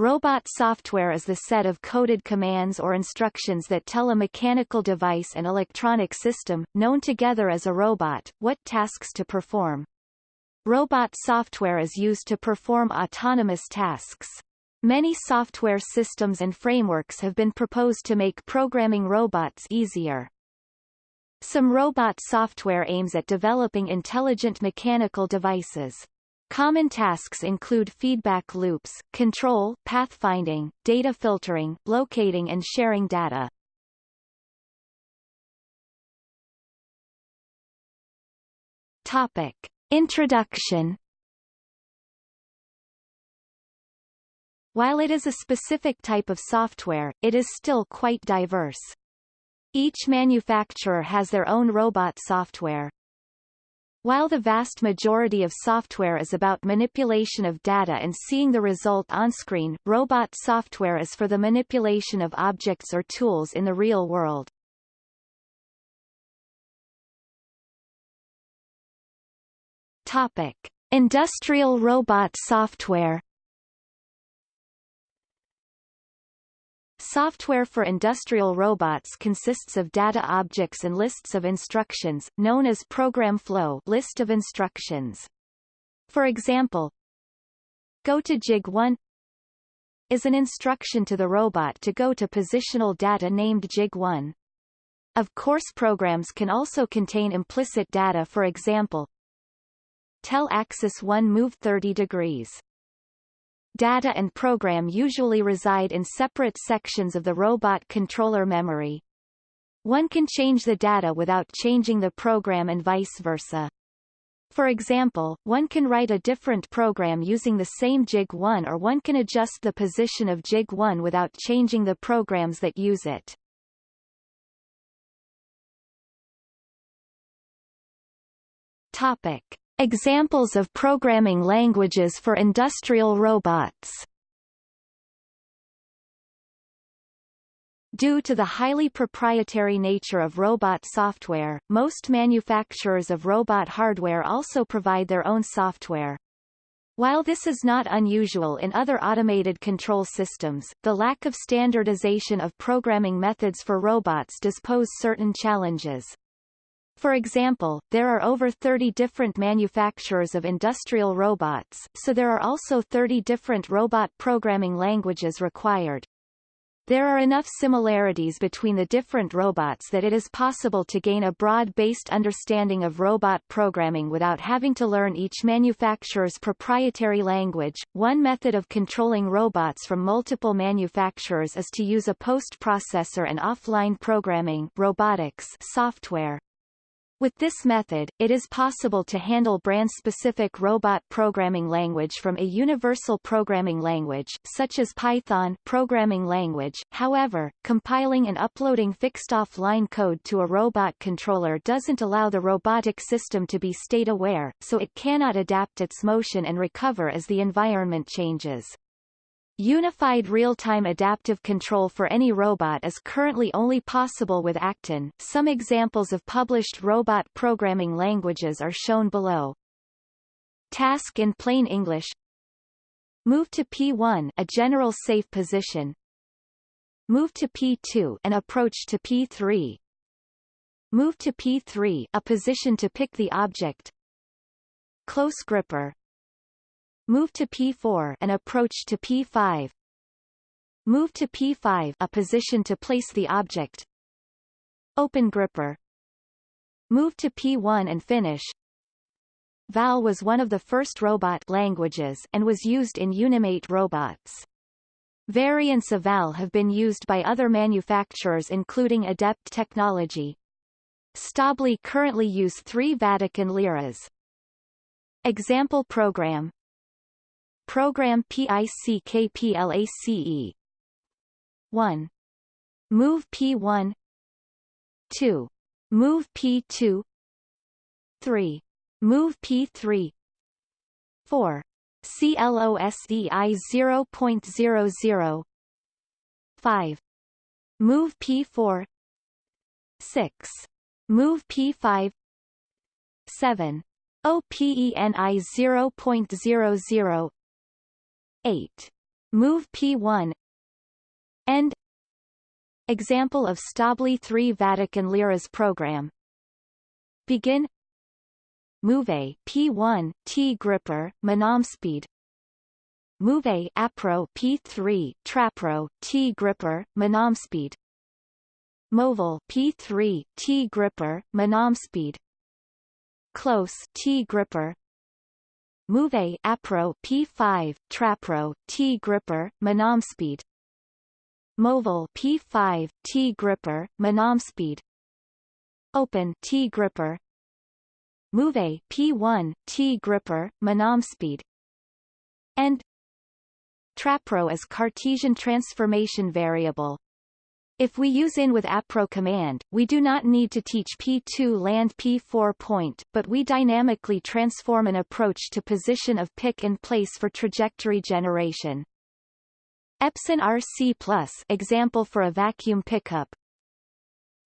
Robot software is the set of coded commands or instructions that tell a mechanical device and electronic system, known together as a robot, what tasks to perform. Robot software is used to perform autonomous tasks. Many software systems and frameworks have been proposed to make programming robots easier. Some robot software aims at developing intelligent mechanical devices. Common tasks include feedback loops, control, pathfinding, data filtering, locating and sharing data. Topic. Introduction While it is a specific type of software, it is still quite diverse. Each manufacturer has their own robot software, while the vast majority of software is about manipulation of data and seeing the result on screen, robot software is for the manipulation of objects or tools in the real world. Topic. Industrial robot software Software for industrial robots consists of data objects and lists of instructions, known as program flow list of instructions. For example, go to jig 1 is an instruction to the robot to go to positional data named jig 1. Of course programs can also contain implicit data for example, tell axis 1 move 30 degrees data and program usually reside in separate sections of the robot controller memory. One can change the data without changing the program and vice versa. For example, one can write a different program using the same jig 1 or one can adjust the position of jig 1 without changing the programs that use it. Topic. Examples of programming languages for industrial robots Due to the highly proprietary nature of robot software, most manufacturers of robot hardware also provide their own software. While this is not unusual in other automated control systems, the lack of standardization of programming methods for robots does pose certain challenges. For example, there are over 30 different manufacturers of industrial robots, so there are also 30 different robot programming languages required. There are enough similarities between the different robots that it is possible to gain a broad-based understanding of robot programming without having to learn each manufacturer's proprietary language. One method of controlling robots from multiple manufacturers is to use a post-processor and offline programming robotics software. With this method, it is possible to handle brand-specific robot programming language from a universal programming language, such as Python programming language. However, compiling and uploading fixed offline code to a robot controller doesn't allow the robotic system to be state-aware, so it cannot adapt its motion and recover as the environment changes. Unified real-time adaptive control for any robot is currently only possible with Actin. Some examples of published robot programming languages are shown below. Task in plain English. Move to P1 a general safe position. Move to P2 an approach to P3 Move to P3 a position to pick the object. Close gripper Move to P4 an approach to P5 Move to P5 a position to place the object Open gripper Move to P1 and finish VAL was one of the first robot languages and was used in Unimate robots. Variants of VAL have been used by other manufacturers including Adept Technology. Stäubli currently use three Vatican liras. Example program Program PICKPLACE 1. Move P1 2. Move P2 3. Move P3 4. CLOSEI 0.00 5. Move P4 6. Move P5 7. OPENI 0.00 8. Move P1 End Example of Stäubli 3 Vatican Liras program Begin Move A P1 T gripper Manam Speed. Move A Apro P3 Trapro T gripper Manam Speed. Movil P3 T gripper Manam Speed. Close T gripper Move Apro P5 Trapro T gripper Manom Speed. Movil P5 T gripper Manom Speed. Open T gripper Move P1 T gripper Manom Speed. and Trapro as Cartesian transformation variable. If we use in with APRO command, we do not need to teach P2 land P4 point, but we dynamically transform an approach to position of pick and place for trajectory generation. Epson RC plus example for a vacuum pickup.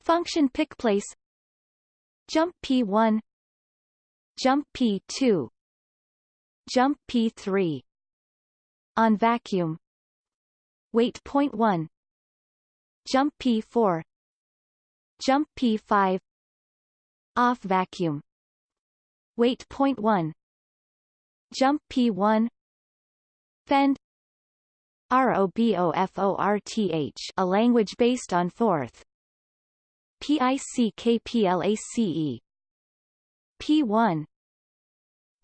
Function pick place. Jump P1 Jump P2 Jump P3 On vacuum. Wait point 1 Jump P4 Jump P5 Off vacuum. Wait point 1 Jump P1 Fend. ROBOFORTH a language based on Forth PICKPLACE P1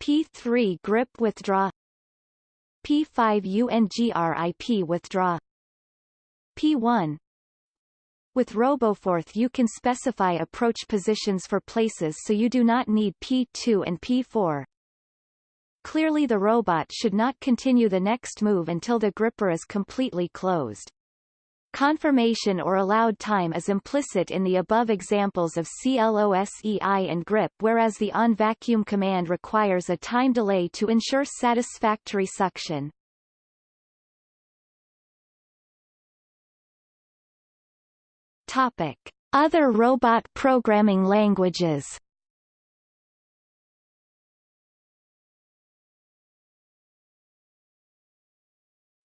P3 grip withdraw. P5 UNGRIP withdraw. P1 with RoboForth you can specify approach positions for places so you do not need P2 and P4. Clearly the robot should not continue the next move until the gripper is completely closed. Confirmation or allowed time is implicit in the above examples of CLOSEI and grip whereas the on-vacuum command requires a time delay to ensure satisfactory suction. Topic. Other robot programming languages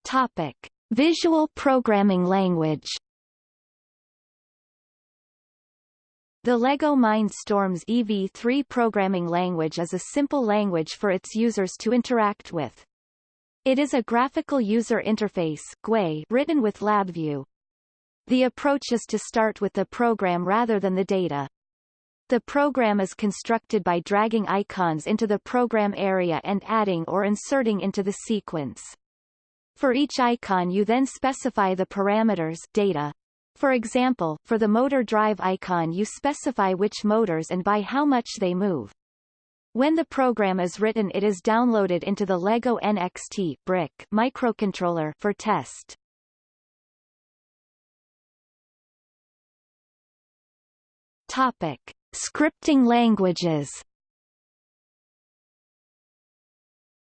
Topic. Visual programming language The LEGO Mindstorms EV3 programming language is a simple language for its users to interact with. It is a graphical user interface GUI written with LabVIEW. The approach is to start with the program rather than the data. The program is constructed by dragging icons into the program area and adding or inserting into the sequence. For each icon you then specify the parameters data. For example, for the motor drive icon you specify which motors and by how much they move. When the program is written it is downloaded into the LEGO NXT brick microcontroller for test. Topic. Scripting languages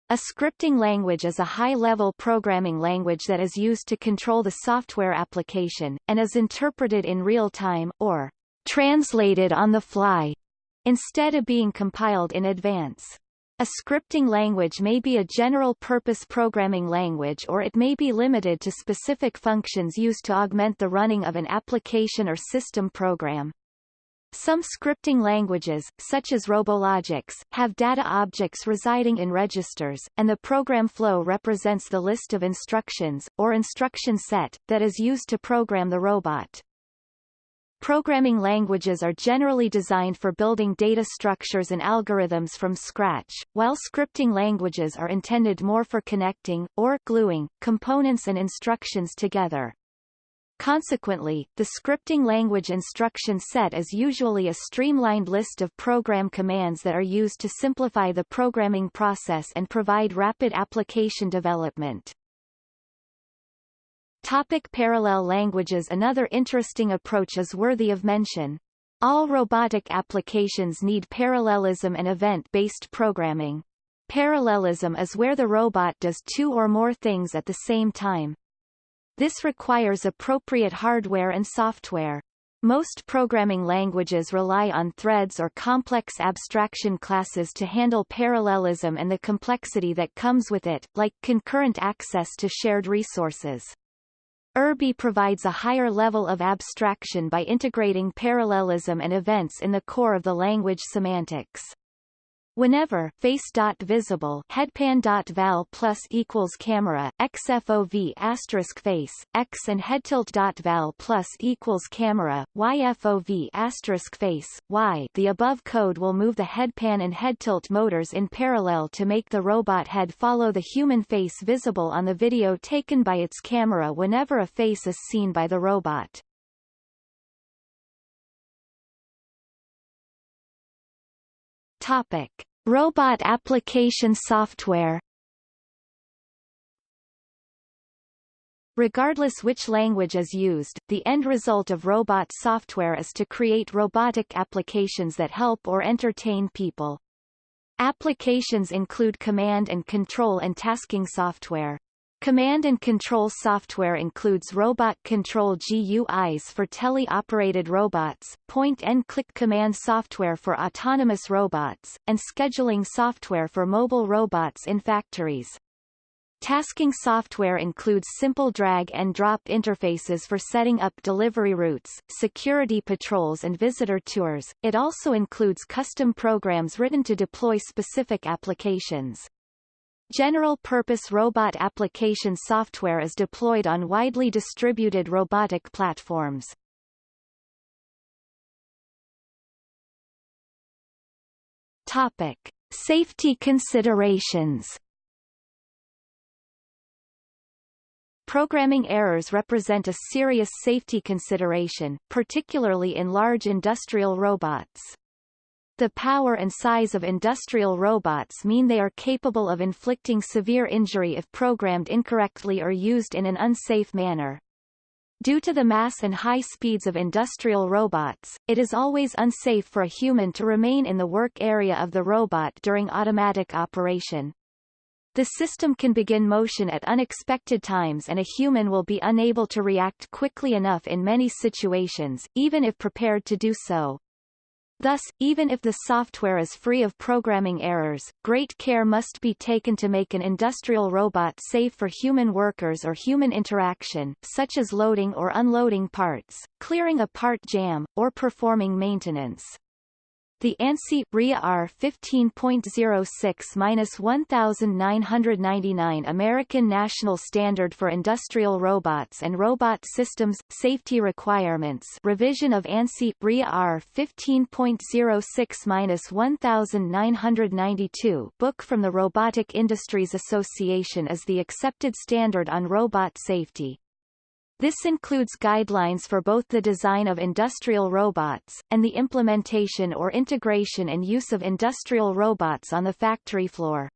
A scripting language is a high-level programming language that is used to control the software application, and is interpreted in real time, or translated on the fly, instead of being compiled in advance. A scripting language may be a general-purpose programming language or it may be limited to specific functions used to augment the running of an application or system program. Some scripting languages, such as RoboLogix, have data objects residing in registers, and the program flow represents the list of instructions, or instruction set, that is used to program the robot. Programming languages are generally designed for building data structures and algorithms from scratch, while scripting languages are intended more for connecting, or gluing, components and instructions together. Consequently, the scripting language instruction set is usually a streamlined list of program commands that are used to simplify the programming process and provide rapid application development. Topic parallel languages Another interesting approach is worthy of mention. All robotic applications need parallelism and event-based programming. Parallelism is where the robot does two or more things at the same time. This requires appropriate hardware and software. Most programming languages rely on threads or complex abstraction classes to handle parallelism and the complexity that comes with it, like concurrent access to shared resources. Urbi provides a higher level of abstraction by integrating parallelism and events in the core of the language semantics. Whenever face.visible headpan.val plus equals camera xfov asterisk face x and headtilt.val plus equals camera yfov asterisk face y the above code will move the headpan and head tilt motors in parallel to make the robot head follow the human face visible on the video taken by its camera whenever a face is seen by the robot. Topic: Robot application software. Regardless which language is used, the end result of robot software is to create robotic applications that help or entertain people. Applications include command and control and tasking software. Command and control software includes robot control GUIs for tele-operated robots, point-and-click command software for autonomous robots, and scheduling software for mobile robots in factories. Tasking software includes simple drag and drop interfaces for setting up delivery routes, security patrols and visitor tours. It also includes custom programs written to deploy specific applications. General-purpose robot application software is deployed on widely distributed robotic platforms. Topic: Safety considerations. Programming errors represent a serious safety consideration, particularly in large industrial robots. The power and size of industrial robots mean they are capable of inflicting severe injury if programmed incorrectly or used in an unsafe manner. Due to the mass and high speeds of industrial robots, it is always unsafe for a human to remain in the work area of the robot during automatic operation. The system can begin motion at unexpected times and a human will be unable to react quickly enough in many situations, even if prepared to do so. Thus, even if the software is free of programming errors, great care must be taken to make an industrial robot safe for human workers or human interaction, such as loading or unloading parts, clearing a part jam, or performing maintenance. The ANSI RIA R 15.06-1999 American National Standard for Industrial Robots and Robot Systems Safety Requirements revision of ANSI RIA R 15.06-1992 book from the Robotic Industries Association is the accepted standard on robot safety. This includes guidelines for both the design of industrial robots, and the implementation or integration and use of industrial robots on the factory floor.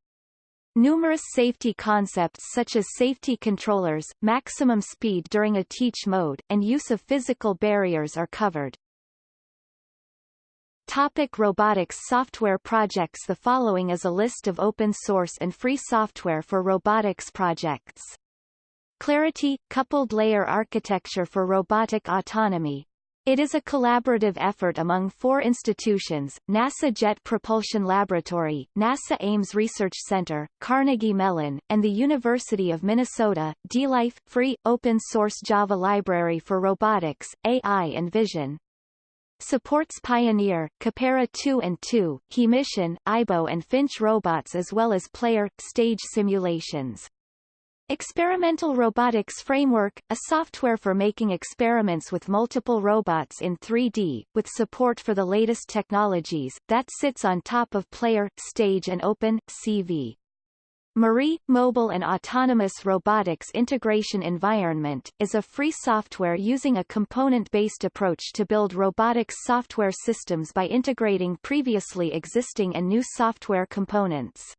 Numerous safety concepts such as safety controllers, maximum speed during a teach mode, and use of physical barriers are covered. Topic robotics software projects The following is a list of open source and free software for robotics projects. CLARAty – Coupled Layer Architecture for Robotic Autonomy. It is a collaborative effort among four institutions, NASA Jet Propulsion Laboratory, NASA Ames Research Center, Carnegie Mellon, and the University of Minnesota, DLife, free, open-source Java library for robotics, AI and vision. Supports Pioneer, Khepera 2 and 2, Hemisson, Aibo and Finch robots as well as player, stage simulations. Experimental Robotics Framework, a software for making experiments with multiple robots in 3D, with support for the latest technologies, that sits on top of Player, Stage and Open, CV. Marie, Mobile and Autonomous Robotics Integration Environment, is a free software using a component-based approach to build robotics software systems by integrating previously existing and new software components.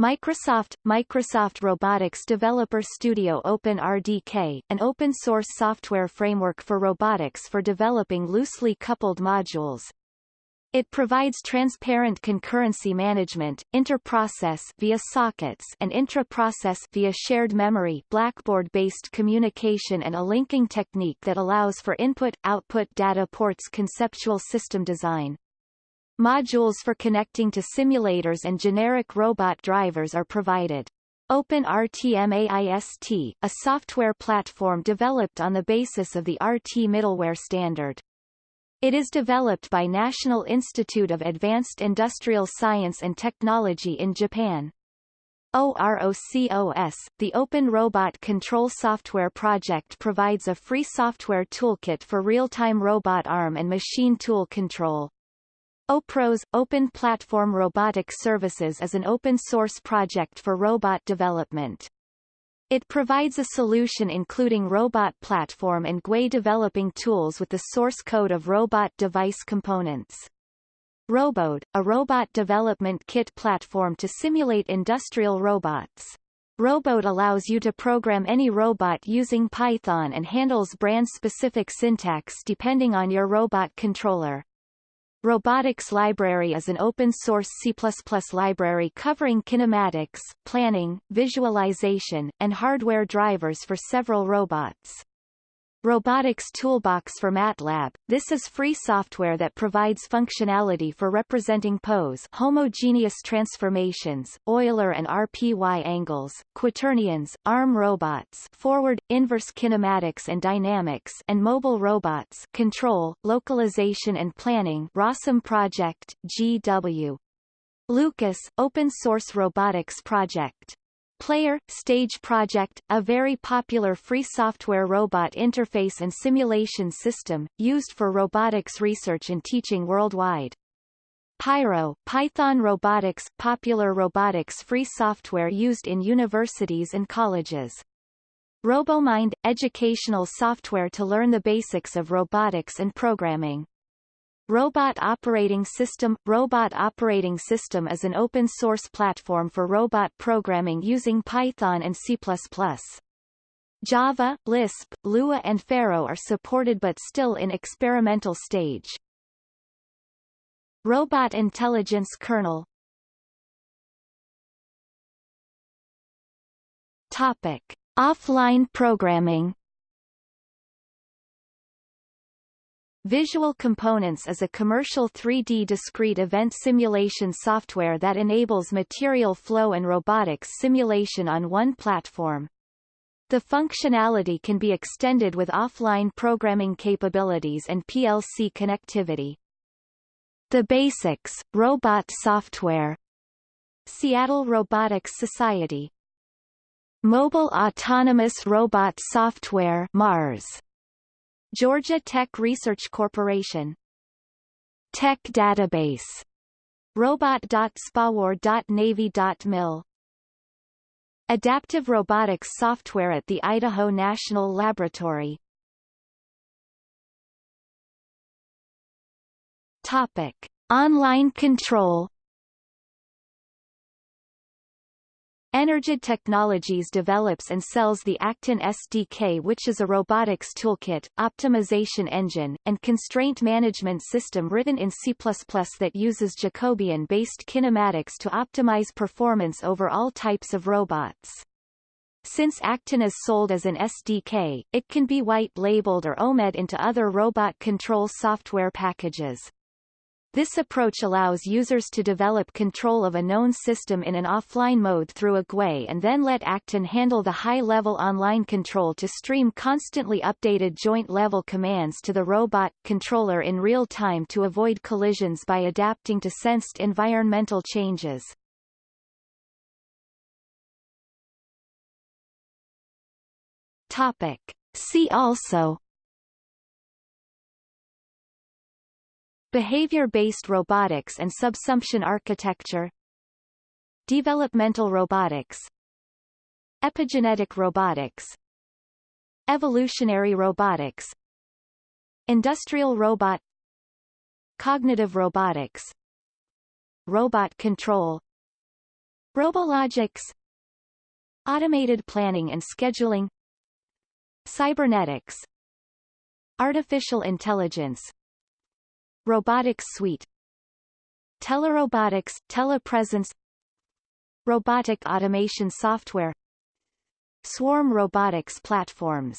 Microsoft Microsoft Robotics Developer Studio OpenRDK, an open-source software framework for robotics for developing loosely coupled modules. It provides transparent concurrency management, interprocess via sockets and intra-process via shared memory Blackboard-based communication and a linking technique that allows for input-output data ports conceptual system design. Modules for connecting to simulators and generic robot drivers are provided. OpenRTMAIST, a software platform developed on the basis of the RT middleware standard. It is developed by National Institute of Advanced Industrial Science and Technology in Japan. OROCOS, the Open Robot Control Software Project provides a free software toolkit for real-time robot arm and machine tool control. OPROS, Open Platform Robotic Services is an open-source project for robot development. It provides a solution including robot platform and GUI developing tools with the source code of robot device components. RoboDK, a robot development kit platform to simulate industrial robots. RoboDK allows you to program any robot using Python and handles brand-specific syntax depending on your robot controller. Robotics Library is an open-source C++ library covering kinematics, planning, visualization, and hardware drivers for several robots. Robotics Toolbox for MATLAB. This is free software that provides functionality for representing pose homogeneous transformations, Euler and RPY angles, quaternions, arm robots forward, inverse kinematics and dynamics and mobile robots control, localization and planning Rossum Project, GW. Lucas, Open Source Robotics Project. Player, Stage Project, a very popular free software robot interface and simulation system, used for robotics research and teaching worldwide. Pyro, Python Robotics, popular robotics free software used in universities and colleges. RoboMind, educational software to learn the basics of robotics and programming. Robot Operating System Robot Operating System is an open-source platform for robot programming using Python and C++. Java, Lisp, Lua and Pharo are supported but still in experimental stage. Robot Intelligence Kernel Topic. Offline programming Visual Components is a commercial 3D discrete event simulation software that enables material flow and robotics simulation on one platform. The functionality can be extended with offline programming capabilities and PLC connectivity. The Basics, Robot Software Seattle Robotics Society Mobile Autonomous Robot Software MARS Georgia Tech Research Corporation. Tech Database. Robot.spawar.navy.mil Adaptive Robotics Software at the Idaho National Laboratory. Topic. Online control Energid Technologies develops and sells the Actin SDK which is a robotics toolkit, optimization engine, and constraint management system written in C++ that uses Jacobian-based kinematics to optimize performance over all types of robots. Since Actin is sold as an SDK, it can be white-labeled or OEMed into other robot control software packages. This approach allows users to develop control of a known system in an offline mode through a GUI and then let Actin handle the high-level online control to stream constantly updated joint-level commands to the robot controller in real time to avoid collisions by adapting to sensed environmental changes. Topic. See also Behavior-based robotics and subsumption architecture Developmental robotics Epigenetic robotics Evolutionary robotics Industrial robot Cognitive robotics Robot control RoboLogix Automated planning and scheduling Cybernetics Artificial intelligence Robotics Suite. Telerobotics, telepresence. Robotic automation software. Swarm robotics platforms